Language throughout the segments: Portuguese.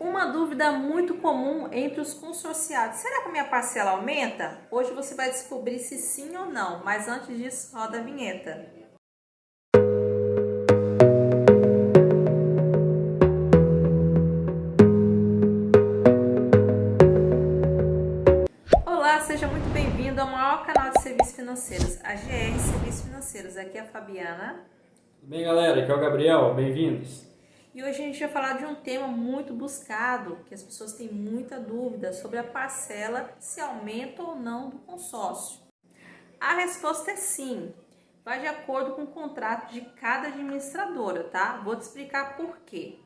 Uma dúvida muito comum entre os consorciados: será que a minha parcela aumenta? Hoje você vai descobrir se sim ou não, mas antes disso, roda a vinheta. Olá, seja muito bem-vindo ao maior canal de serviços financeiros, a GR Serviços Financeiros. Aqui é a Fabiana. Tudo bem, galera? Aqui é o Gabriel. Bem-vindos. E hoje a gente vai falar de um tema muito buscado, que as pessoas têm muita dúvida sobre a parcela se aumenta ou não do consórcio. A resposta é sim, vai de acordo com o contrato de cada administradora, tá? Vou te explicar por quê.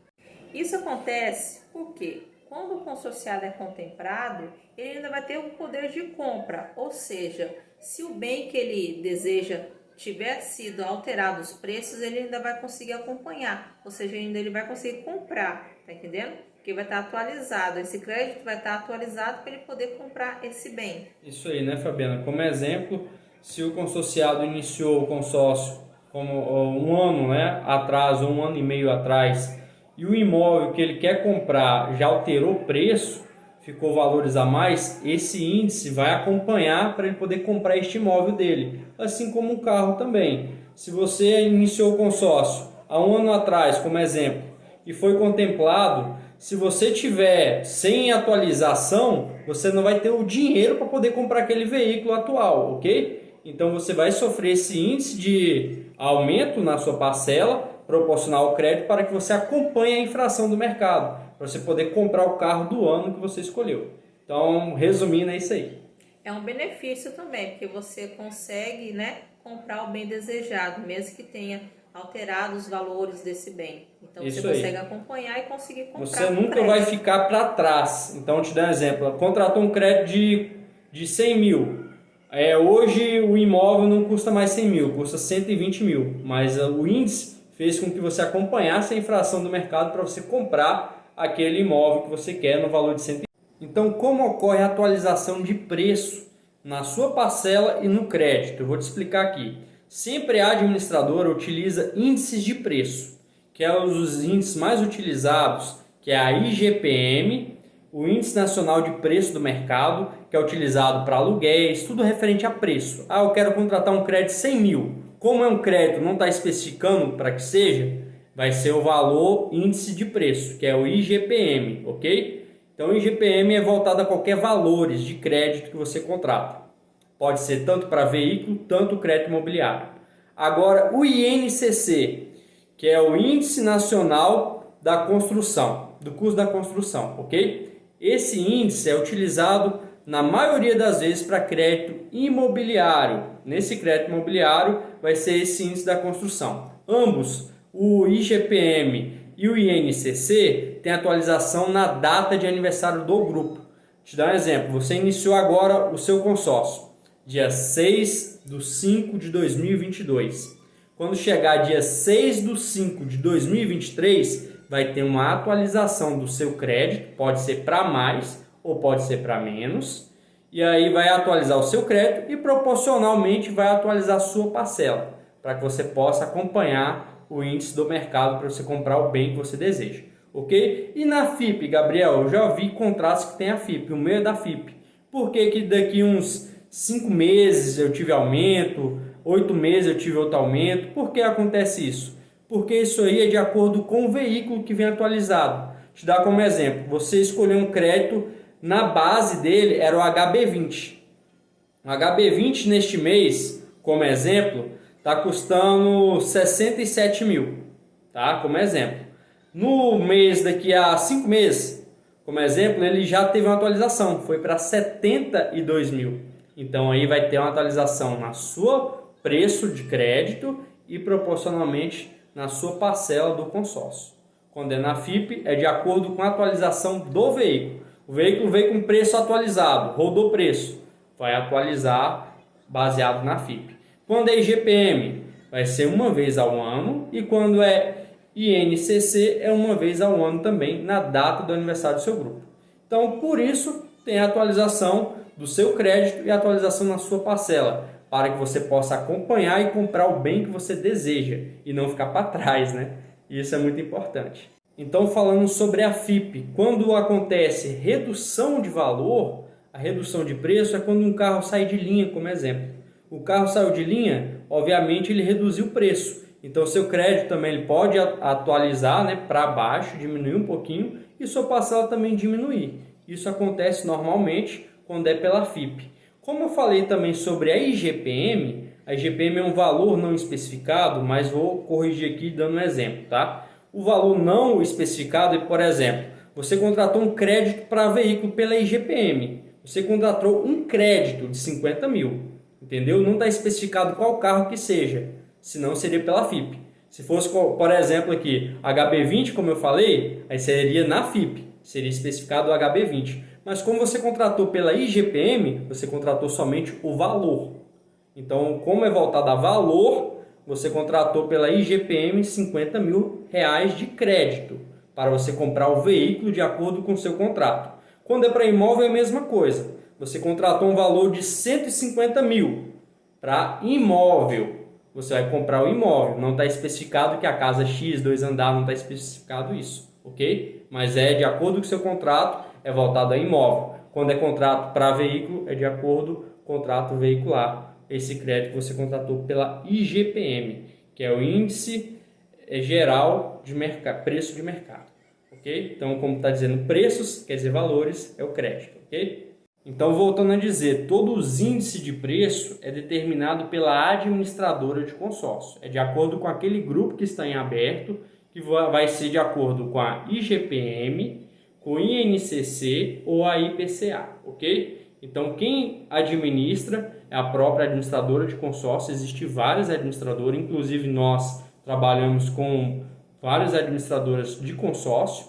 Isso acontece porque quando o consorciado é contemplado, ele ainda vai ter o poder de compra, ou seja, se o bem que ele deseja tiver sido alterado os preços, ele ainda vai conseguir acompanhar, ou seja, ainda ele vai conseguir comprar, tá entendendo? Porque vai estar atualizado, esse crédito vai estar atualizado para ele poder comprar esse bem. Isso aí, né, Fabiana? Como exemplo, se o consorciado iniciou o consórcio como um ano né, atrás um ano e meio atrás e o imóvel que ele quer comprar já alterou o preço, ficou valores a mais, esse índice vai acompanhar para ele poder comprar este imóvel dele, assim como o carro também. Se você iniciou o consórcio há um ano atrás, como exemplo, e foi contemplado, se você tiver sem atualização, você não vai ter o dinheiro para poder comprar aquele veículo atual, ok? Então você vai sofrer esse índice de aumento na sua parcela proporcional ao crédito para que você acompanhe a infração do mercado para você poder comprar o carro do ano que você escolheu. Então, resumindo, é isso aí. É um benefício também, porque você consegue né, comprar o bem desejado, mesmo que tenha alterado os valores desse bem. Então isso você consegue aí. acompanhar e conseguir comprar. Você nunca vai ficar para trás. Então, te dar um exemplo. Contratou um crédito de, de 100 mil. É, hoje o imóvel não custa mais 100 mil, custa 120 mil. Mas uh, o índice fez com que você acompanhasse a infração do mercado para você comprar aquele imóvel que você quer no valor de 100. Então, como ocorre a atualização de preço na sua parcela e no crédito? Eu vou te explicar aqui. Sempre a administradora utiliza índices de preço, que é os índices mais utilizados, que é a IGPM, o Índice Nacional de Preço do Mercado, que é utilizado para aluguéis, tudo referente a preço. Ah, eu quero contratar um crédito de 100 mil. Como é um crédito, não está especificando para que seja, vai ser o valor índice de preço, que é o IGPM, ok? Então o IGPM é voltado a qualquer valores de crédito que você contrata. Pode ser tanto para veículo, tanto crédito imobiliário. Agora o INCC, que é o Índice Nacional da Construção, do custo da construção, ok? Esse índice é utilizado na maioria das vezes para crédito imobiliário. Nesse crédito imobiliário vai ser esse índice da construção. Ambos o IGPM e o INCC tem atualização na data de aniversário do grupo. Te dar um exemplo, você iniciou agora o seu consórcio, dia 6 de 5 de 2022. Quando chegar dia 6 de 5 de 2023, vai ter uma atualização do seu crédito, pode ser para mais ou pode ser para menos. E aí vai atualizar o seu crédito e proporcionalmente vai atualizar a sua parcela, para que você possa acompanhar o índice do mercado para você comprar o bem que você deseja, ok? E na FIP, Gabriel, eu já vi contratos que tem a FIP, o meu é da FIP. Por que, que daqui uns 5 meses eu tive aumento, 8 meses eu tive outro aumento? Por que acontece isso? Porque isso aí é de acordo com o veículo que vem atualizado. Te dar como exemplo, você escolheu um crédito, na base dele era o HB20. O HB20 neste mês, como exemplo, está custando 67 mil, tá? Como exemplo. No mês daqui a 5 meses, como exemplo, ele já teve uma atualização, foi para 72 mil. Então aí vai ter uma atualização na sua preço de crédito e proporcionalmente na sua parcela do consórcio. Quando é na FIP, é de acordo com a atualização do veículo. O veículo veio com preço atualizado, rodou preço, vai atualizar baseado na FIP. Quando é IGPM, vai ser uma vez ao ano e quando é INCC é uma vez ao ano também na data do aniversário do seu grupo. Então, por isso, tem a atualização do seu crédito e a atualização na sua parcela, para que você possa acompanhar e comprar o bem que você deseja e não ficar para trás, né? Isso é muito importante. Então, falando sobre a FIP, quando acontece redução de valor, a redução de preço é quando um carro sai de linha, como exemplo. O carro saiu de linha, obviamente ele reduziu o preço. Então, seu crédito também ele pode atualizar né, para baixo, diminuir um pouquinho, e sua parcela também diminuir. Isso acontece normalmente quando é pela FIP. Como eu falei também sobre a IGPM, a IGPM é um valor não especificado, mas vou corrigir aqui dando um exemplo, tá? O valor não especificado é, por exemplo, você contratou um crédito para veículo pela IGPM. Você contratou um crédito de 50 mil, entendeu? Não está especificado qual carro que seja, senão seria pela FIP. Se fosse, por exemplo, aqui, HB20, como eu falei, aí seria na FIP, seria especificado o HB20. Mas como você contratou pela IGPM, você contratou somente o valor. Então, como é voltado a valor, você contratou pela IGPM 50 mil reais de crédito para você comprar o veículo de acordo com o seu contrato. Quando é para imóvel é a mesma coisa. Você contratou um valor de 150 mil para imóvel. Você vai comprar o imóvel. Não está especificado que a casa X, dois andares, não está especificado isso, ok? Mas é de acordo com o seu contrato, é voltado a imóvel. Quando é contrato para veículo, é de acordo com o contrato veicular esse crédito você contratou pela IGPM, que é o Índice Geral de mercado, Preço de Mercado. Ok? Então, como está dizendo preços, quer dizer valores, é o crédito. Ok? Então, voltando a dizer, todo os índice de preço é determinado pela administradora de consórcio. É de acordo com aquele grupo que está em aberto, que vai ser de acordo com a IGPM, com o INCC ou a IPCA, ok? Então, quem administra é a própria administradora de consórcio. Existem várias administradoras, inclusive nós trabalhamos com várias administradoras de consórcio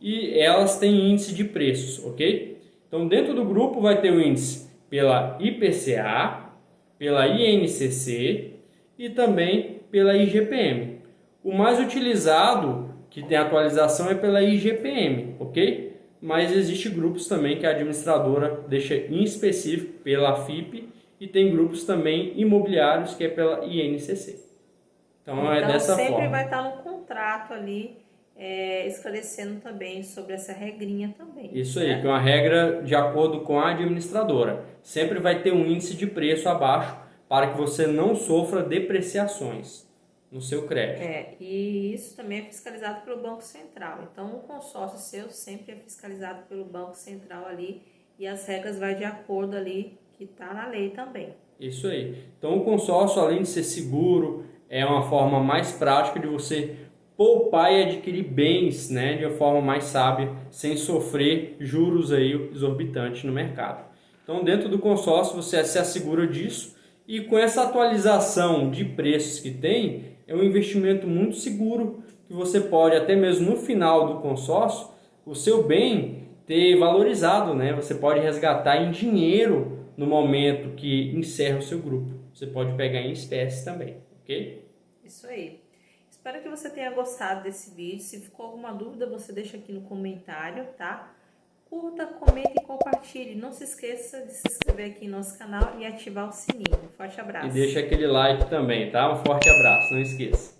e elas têm índice de preços, ok? Então, dentro do grupo vai ter o índice pela IPCA, pela INCC e também pela IGPM. O mais utilizado, que tem atualização, é pela IGPM, ok? mas existe grupos também que a administradora deixa em específico pela FIP e tem grupos também imobiliários que é pela INCC. Então, então é dessa sempre forma. sempre vai estar no contrato ali é, esclarecendo também sobre essa regrinha também. Isso né? aí, que é uma regra de acordo com a administradora. Sempre vai ter um índice de preço abaixo para que você não sofra depreciações no seu crédito. É, e isso também é fiscalizado pelo Banco Central. Então, o consórcio seu sempre é fiscalizado pelo Banco Central ali e as regras vai de acordo ali que está na lei também. Isso aí. Então, o consórcio, além de ser seguro, é uma forma mais prática de você poupar e adquirir bens né, de uma forma mais sábia, sem sofrer juros aí exorbitantes no mercado. Então, dentro do consórcio, você se assegura disso e com essa atualização de preços que tem, é um investimento muito seguro que você pode, até mesmo no final do consórcio, o seu bem ter valorizado, né? Você pode resgatar em dinheiro no momento que encerra o seu grupo. Você pode pegar em espécie também, ok? Isso aí. Espero que você tenha gostado desse vídeo. Se ficou alguma dúvida, você deixa aqui no comentário, tá? Curta, comente e compartilhe. Não se esqueça de se inscrever aqui no nosso canal e ativar o sininho. Forte abraço. E deixa aquele like também, tá? Um forte abraço, não esqueça.